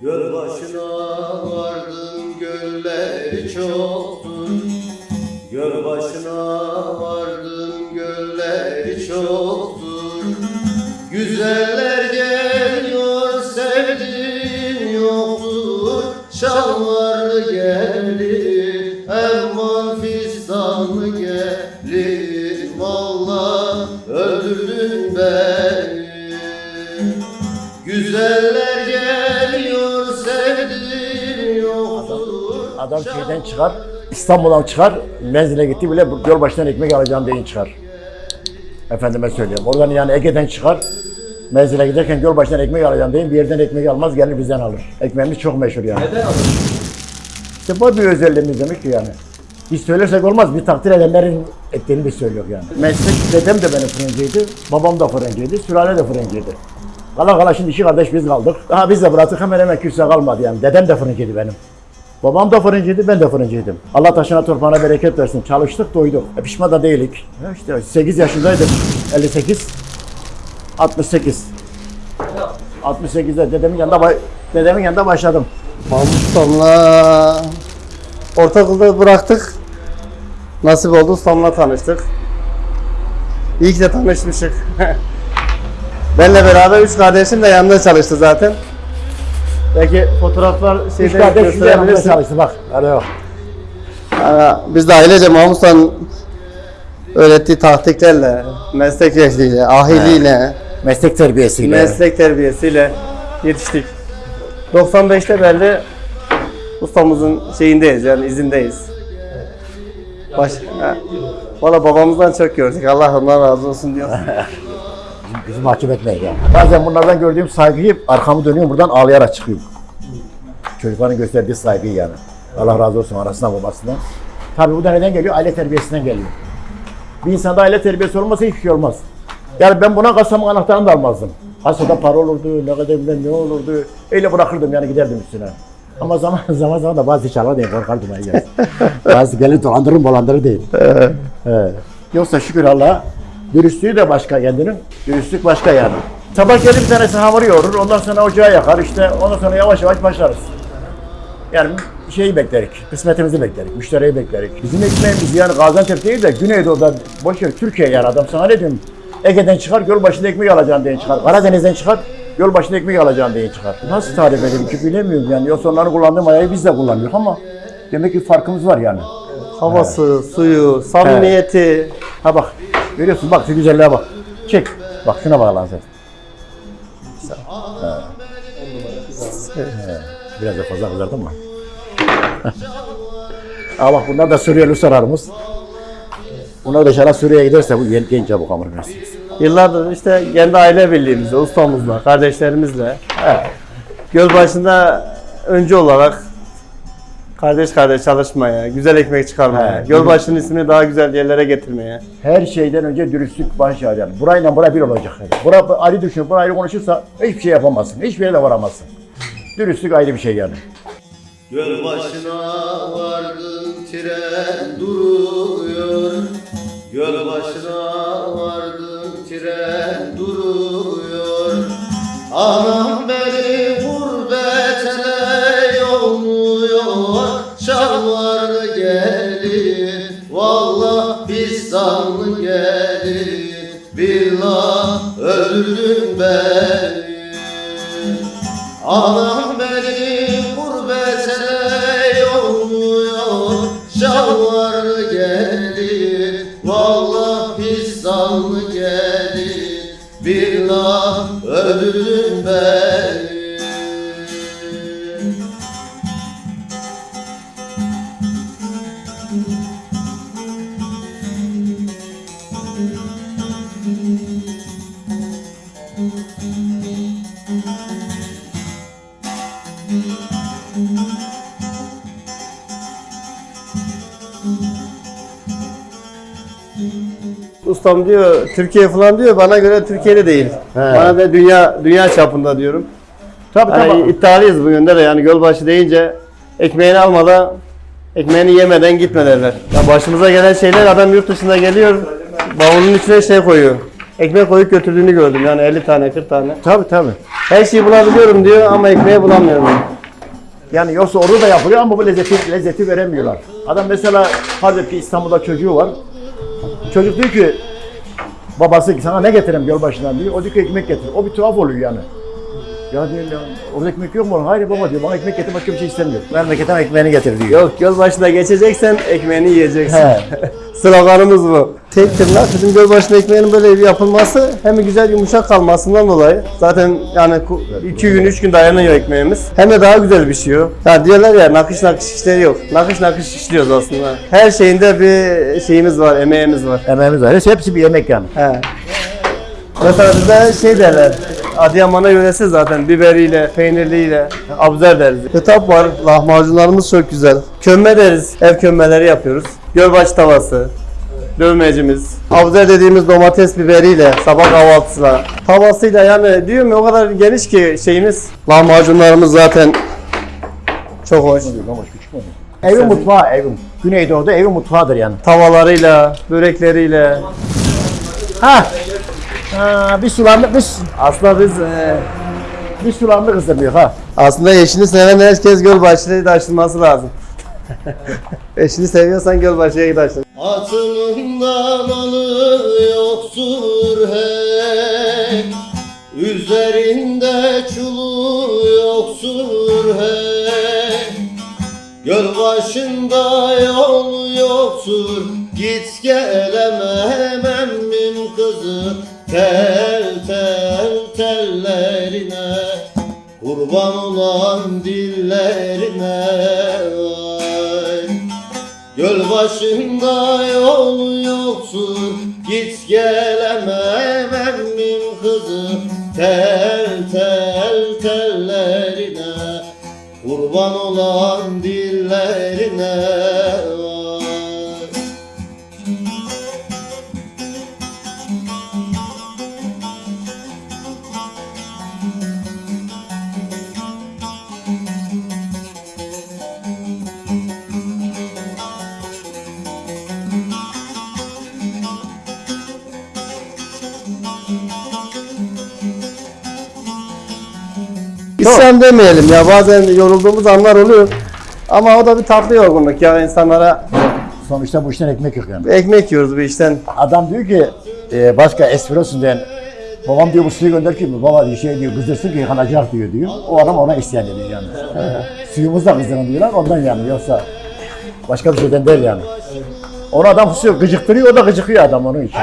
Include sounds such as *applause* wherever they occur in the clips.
Göl başına vardım gölleri çoktur Göl başına vardım gölleri çoktur Güzeller geliyor sevdiğim yoktur. Şalvarlı gelir Erman fistanlı gelir Valla öldürdün beni Güzeller geliyor sevdiğim yoktur Adam şeyden çıkar, İstanbul'dan çıkar, menzile gitti bile yol başından ekmek alacağım deyin çıkar. Efendime söylüyorum. Oradan yani Ege'den çıkar, menzile giderken yol başından ekmek alacağım deyin bir yerden ekmek almaz gelir bizden alır. Ekmeğimiz çok meşhur yani. Neden alır? İşte bu bir özelliğimiz demek ki yani. Biz söylersek olmaz, bir takdir edenlerin ettiğini biz söylüyor yani. Meslek dedem de benim fırıncıydı, babam da fırıncıydı, sülale de fırıncıydı. Kala kala şimdi iki kardeş biz kaldık. Daha biz de bıraktık hemen hemen kimse kalmadı yani. Dedem de fırıncıydı benim. Babam da fırıncıydı, ben de fırıncıydım. Allah taşına torpağına bereket versin. Çalıştık, doyduk. E, pişman da değilik. Ya işte 8 yaşındaydım. 58, 68. 68'de dedemin yanında, dedemin yanında başladım. Mahmut ortaokulda bıraktık. Nasip oldu Ustam'la tanıştık. İyi ki de tanışmışık. *laughs* Benle beraber üç kardeşim de yanında çalıştı zaten. Belki fotoğraflar Üç şeyde kardeş size yanımda gösterebilirsin. çalıştı bak. Yok. Aa, Biz de ailece Mahmut Usta'nın öğrettiği taktiklerle, meslek ehliyle, ahiliyle, Meslek terbiyesiyle. meslek terbiyesiyle yetiştik. 95'te belli ustamızın şeyindeyiz yani izindeyiz. Baş, ha. Valla babamızdan çok gördük. Allah ondan razı olsun diyor. *laughs* Bizi mahcup etmeyin ya. Bazen bunlardan gördüğüm saygıyı arkamı dönüyorum buradan ağlayarak çıkıyorum. Çocukların gösterdiği saygıyı yani. Allah razı olsun arasından babasından. Tabii bu da neden geliyor? Aile terbiyesinden geliyor. Bir insanda aile terbiyesi olmasa hiçbir şey olmaz. Yani ben buna kasamın anahtarını da almazdım. Hasada para olurdu, ne kadar bilmem ne olurdu. Öyle bırakırdım yani giderdim üstüne. Ama zaman *laughs* zaman zaman da bazı çalar diye korkardım yani. *laughs* bazı gelir dolandırır dolandırır değil. He. Yoksa şükür Allah'a dürüstlüğü de başka kendinin. Dürüstlük başka yani. Sabah gelir bir tanesi hamur yoğurur, ondan sonra ocağı yakar işte ondan sonra yavaş yavaş başlarız. Yani şeyi beklerik, kısmetimizi beklerik, müşteriyi beklerik. Bizim ekmeğimiz yani Gaziantep değil de Güneydoğu'da boş ver Türkiye yani adam sana ne diyorum? Ege'den çıkar, göl başında ekmek alacağım diye çıkar. Karadeniz'den çıkar, göl başında ekmek alacağım diye çıkar. Nasıl tarif edeyim ki bilemiyorum yani. Yoksa onların kullandığı mayayı biz de kullanıyoruz ama demek ki farkımız var yani. Havası, suyu, samimiyeti. Ha bak, görüyorsun bak şu güzelliğe bak. Çek. Bak şuna bak lan sen. Ha. Biraz da fazla kızardın mı? *laughs* Aa bak bunlar da Suriyeli sararımız. Bunlar da inşallah Suriye'ye giderse bu gen- genç çabuk versiniz. Yıllardır işte kendi aile birliğimizle, ustamızla, kardeşlerimizle göl başında öncü olarak kardeş kardeş çalışmaya, güzel ekmek çıkarmaya, He, Gölbaşı'nın ismini daha güzel yerlere getirmeye. Her şeyden önce dürüstlük baş yani. Burayla bura bir olacak. Yani. Bura ayrı düşünüp bura ayrı konuşursa hiçbir şey yapamazsın. Hiçbir yere de varamazsın. Dürüstlük ayrı bir şey yani. Göl başına vardım tren duruyor Göl başına vardım tren duruyor Anam Valla pistanlı gelir Billah öldürdün beni. Anam beni Ustam diyor Türkiye falan diyor bana göre Türkiye'de değil. Bana da dünya dünya çapında diyorum. Tabii Yani tabii. iddialıyız bu yönde de yani Gölbaşı deyince ekmeğini almadan ekmeğini yemeden gitme derler. Ya başımıza gelen şeyler adam yurt dışında geliyor bavulun içine şey koyuyor. Ekmek koyup götürdüğünü gördüm yani 50 tane 40 tane. Tabii tabii. Her şeyi bulabiliyorum diyor ama ekmeği bulamıyorum. Yani yoksa orada da yapılıyor ama bu lezzeti, lezzeti veremiyorlar. Adam mesela hazır ki İstanbul'da çocuğu var. Çocuk diyor ki babası sana ne getireyim yolbaşından diyor. O diyor ki ekmek getir. O bir tuhaf oluyor yani. Ya diyor ya, orada ekmek yok mu? Hayır baba diyor bana ekmek getir başka bir şey istemiyor. Memleketten ekmeğini getir diyor. Yok göl başına geçeceksen ekmeğini yiyeceksin. He. *laughs* Sloganımız bu. Tek tırnak bizim göl başına ekmeğinin böyle bir yapılması hem güzel yumuşak kalmasından dolayı zaten yani 2 gün 3 gün dayanıyor ekmeğimiz. Hem de daha güzel pişiyor. Ya diyorlar ya nakış nakış işleri yok. Nakış nakış işliyoruz aslında. Her şeyinde bir şeyimiz var, emeğimiz var. Emeğimiz var. Hepsi, bir yemek yani. He. Mesela bizde şey derler. Adıyaman'a yöresi zaten biberiyle, peynirliyle, abzer deriz. Kitap var, lahmacunlarımız çok güzel. Kömbe deriz, ev kömbeleri yapıyoruz. Gölbaş tavası, dövmecimiz. Abzer dediğimiz domates biberiyle, sabah kahvaltısına. Tavasıyla yani diyorum ya o kadar geniş ki şeyimiz. Lahmacunlarımız zaten çok hoş. Evin mutfağı evin. Güneydoğu'da evin mutfağıdır yani. Tavalarıyla, börekleriyle. Ha. Ha, bir sulandık biz. Aslında biz e, Bir sulandık ısırmıyor ha. Aslında eşini seven herkes Gölbaşı'ya taşınması lazım. *laughs* eşini seviyorsan Gölbaşı'ya taşın. Atımından alı yoktur hey Üzerinde çulu yoktur hey Göl başında yol yoktur Git gelemem emmim kızı Tel tel tellerine Kurban olan dillerine Göl başında yol yoktur Git gelemem emmim kızı. Tel tel tellerine Kurban olan dillerine İsyan demeyelim ya bazen yorulduğumuz anlar oluyor. Ama o da bir tatlı yorgunluk ya insanlara Sonuçta bu işten ekmek yok yani. ekmek yiyoruz bir işten. Adam diyor ki e, başka espresso diyen babam diyor bu suyu gönder ki baba diyor şey diyor kızdırsın ki yıkanacak diyor diyor. O adam ona isyan ediyor yani. *laughs* Suyumuz da kızdırın diyorlar ondan yani yoksa başka bir şeyden değil yani. Onu adam suyu gıcıktırıyor o da gıcıkıyor adam onun için.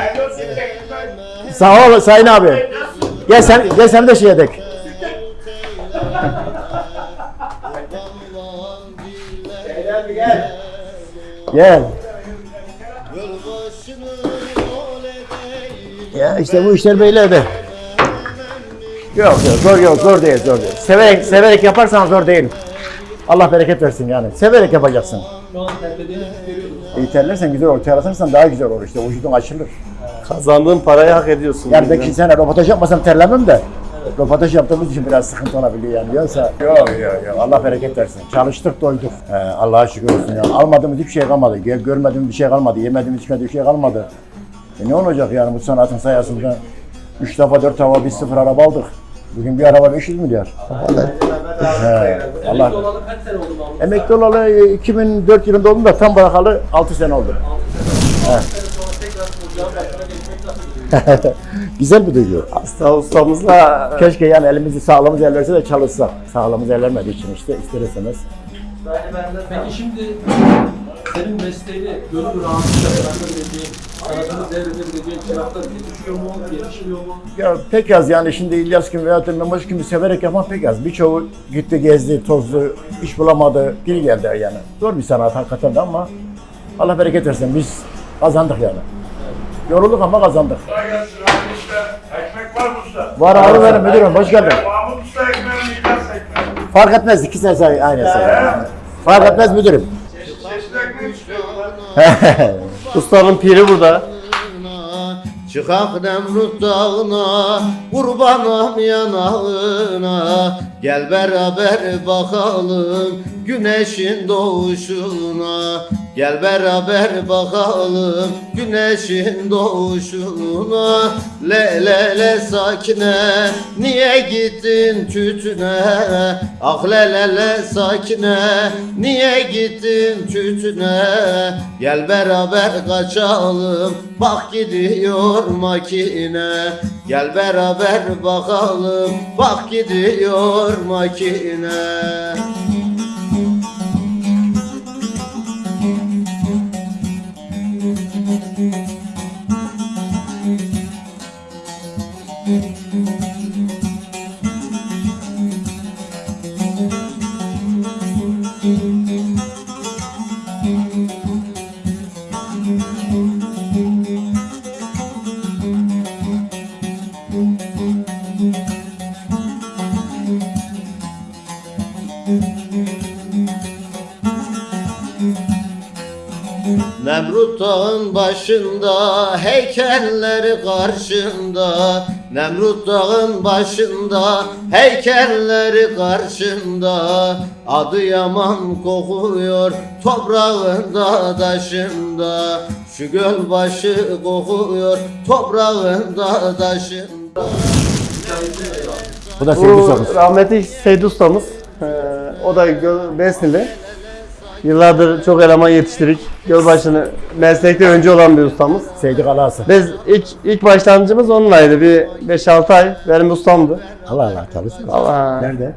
Sağ ol Sayın abi. Gel sen gel sen de şey edek. Gel. Ya işte bu işler böyle de. Yok yok zor yok zor değil zor değil. Severek severek yaparsan zor değil. Allah bereket versin yani. Severek yapacaksın. İyi terlersen güzel olur. Terlersen daha güzel olur işte. Vücudun açılır. Kazandığın parayı hak ediyorsun. Yani belki sen röportaj yapmasam terlemem de. Röportaj yaptığımız için biraz sıkıntı olabiliyor yani. Yoksa yok yok yok. Allah bereket versin. Çalıştık doyduk. Ee, Allah'a şükür olsun yani. Almadığımız hiçbir şey kalmadı. Gel görmediğimiz bir şey kalmadı. Yemediğimiz içmediğimiz bir şey kalmadı. E ne olacak yani bu sanatın sayesinde? 3 defa 4 defa biz sıfır araba aldık. Bugün bir araba 500 milyar. Allah. Emekli olalı e, 2004 yılında oldum da tam bırakalı 6 sene oldu. He. *laughs* Güzel bir duygu. Hasta ustamızla Keşke yani elimizi sağlığımız el verse de çalışsak. Sağlığımız el vermediği için işte ister istemez. Peki şimdi senin mesleğini gönül rahatlıkla bırakabileceğin, sanatını devredebileceğin çıraklar yetişiyor mu, yetişmiyor mu? Ya pek az yani şimdi İlyas gibi veya Mehmet gibi severek yapan pek az. Birçoğu gitti gezdi, tozdu, iş bulamadı, geri geldi yani. Zor bir sanat hakikaten de ama Allah bereket versin biz kazandık yani. Yorulduk ama kazandık. Ekmek var mı usta? Var abi benim müdürüm hoş geldin. Mahmut Usta ekmeğini İlyas ekmeği. Fark etmez iki sene say aynı say. Fark etmez müdürüm. *laughs* Ustanın piri burada. Çıkak Nemrut dağına Kurbanım yanağına Gel beraber bakalım Güneşin doğuşuna. Gel beraber bakalım güneşin doğuşuna. Le le le sakine. Niye gittin tütüne? Ah le le le sakine. Niye gittin tütüne? Gel beraber kaçalım. Bak gidiyor makine. Gel beraber bakalım. Bak gidiyor makine Nemrut dağın başında heykelleri karşında Nemrut dağın başında heykelleri karşında Adı yaman kokuyor toprağında taşında Şu göl başı kokuyor toprağında taşında Bu da Bu sorusu. rahmetli ustamız. Ee, o da Besnili. Yıllardır çok eleman yetiştirdik. Gölbaşı'nı meslekte önce olan bir ustamız. Sevgi kalası. Biz ilk ilk başlangıcımız onunlaydı. Bir 5-6 ay benim ustamdı. Allah Allah çalışsın. Allah. Nerede?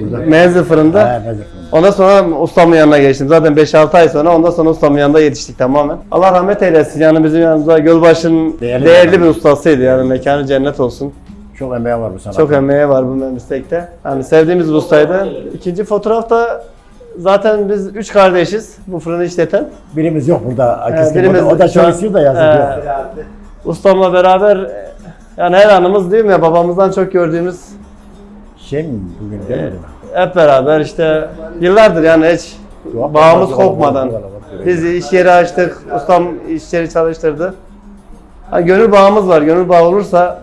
Burada. Menzil fırında. Ha, mezar. Ondan sonra ustamın yanına geçtim. Zaten 5-6 ay sonra ondan sonra ustamın yanında yetiştik tamamen. Allah rahmet eylesin. Yani bizim yanımızda Gölbaşı'nın Değerli değerli, bir bir ustasıydı. Yani mekanı cennet olsun. Çok emeği var bu sanatta. Çok emeği var bu meslekte. Yani sevdiğimiz bir ustaydı. İkinci fotoğrafta zaten biz üç kardeşiz bu fırını işleten. Birimiz yok burada. Ee, birimiz o da çok an- istiyor da yazık Ee, yok. Ustamla beraber e, yani her anımız değil mi ya babamızdan çok gördüğümüz Şey mi bugün değil mi? hep beraber işte yıllardır yani hiç Yok, bağımız yok, kopmadan. yok. Biz iş yeri açtık, ustam iş yeri çalıştırdı. Ha, gönül bağımız var. Gönül bağı olursa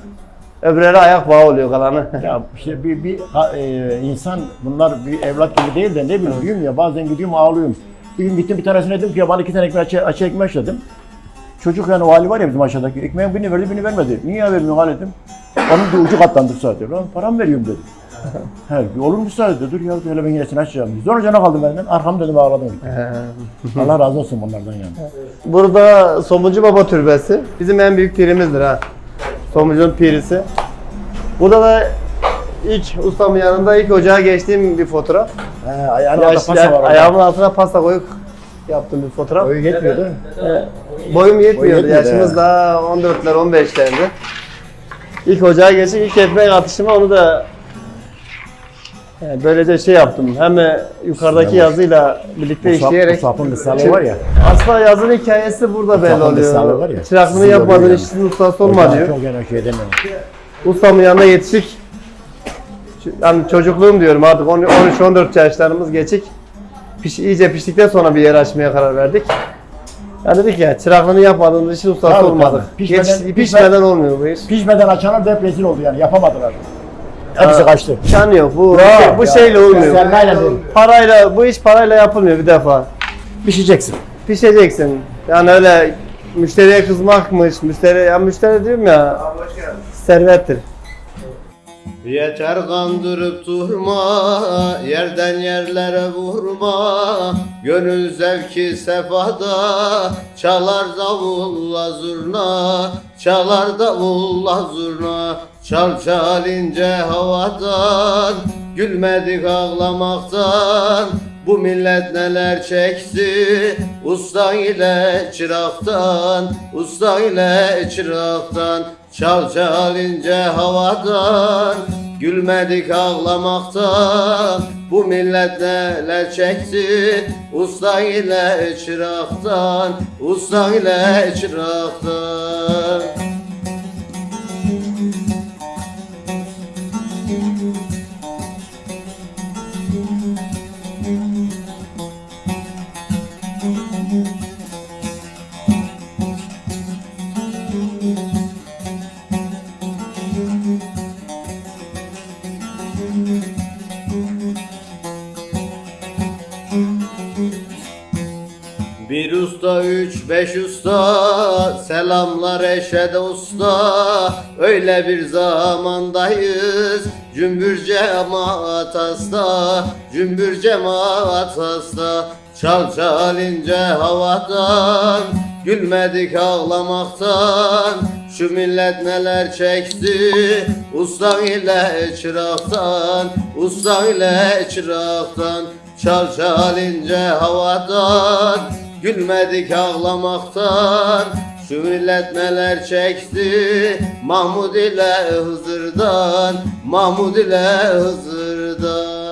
öbürleri ayak bağı oluyor kalanı. *laughs* Ya işte bir, bir ha- e, insan bunlar bir evlat gibi değil de ne bileyim diyorum ya bazen gidiyorum ağlıyorum. Bir gün gittim bir tanesine dedim ki ya bana iki tane ekmek açı, açı ekmek dedim. Çocuk yani o hali var ya bizim aşağıdaki ekmeğin birini verdi birini vermedi. Niye vermiyorsun hal dedim. Onun da ucu katlandı sadece. Lan param veriyorum dedim. He, olur mu sadece dur ya hele ben yine açacağım. Sonra cana kaldım benden. Arkam dedim ağladım. *laughs* Allah razı olsun bunlardan yani. Burada Somuncu Baba Türbesi. Bizim en büyük pirimizdir ha. Somuncu'nun pirisi. Burada da ilk ustamın yanında ilk ocağa geçtiğim bir fotoğraf. He, ayağına Yaş- pasa var. orada. ayağımın altına pasta koyup yaptığım bir fotoğraf. Boyu yetmiyordu. Boyum yetmiyordu. yetmedi, Yaşımız he. daha 14'ler 15'lerdi. İlk ocağa geçip ilk ekmek atışımı onu da yani böylece şey yaptım. Hem yukarıdaki yazıyla birlikte Musab, işleyerek Musab'ın kısalığı var ya. aslında yazının hikayesi burada belli Musab'ın var oluyor. ya. Çıraklığını yapmadığın görüyor işin ustası olma diyor. Çok yani şey demiyorum. Ustamın yanına yetiştik. Ç- Yani çocukluğum diyorum artık 13-14 yaşlarımız geçik. Piş, iyice piştikten sonra bir yer açmaya karar verdik. Ya dedik ya çıraklığını yapmadığımız için ustası Tabii, olmadık. tabii. Pişmeden- Yetiş- pişmeden- pişmeden olmuyor bu iş. Pişmeden açanlar da hep rezil oldu yani yapamadılar. Hepsi kaçtı. İmkanı yok. Bu, Yok, şey- bu ya. şeyle olmuyor. Sermayeyle değil. Parayla, bu iş parayla yapılmıyor bir defa. Pişeceksin. Pişeceksin. Yani öyle müşteriye kızmakmış, müşteri, ya müşteri diyorum ya, servettir. Yeter kandırıp durma, yerden yerlere vurma Gönül zevki sefada, çalar davulla zurna Çalar davulla zurna, çal çal ince havadan Gülmedik ağlamaktan, bu millet neler çekti? Usta ile çıraktan, usta ile çıraktan. Çal çal ince havadan Gülmedik ağlamaktan. Bu millet neler çekti? Usta ile çıraktan Usta ile çıraktan usta üç beş usta Selamlar eşede usta. Öyle bir zamandayız Cümbür cemaat hasta Cümbür cemaat hasta. Çal çal ince havadan Gülmedik ağlamaktan. Şu millet neler çekti Ustan ile çıraktan Ustan ile çıraktan. Çal çal ince havadan Gülmedik ağlamaktan Şu çekti. Mahmud ile Hızır'dan Mahmud ile Hızır'dan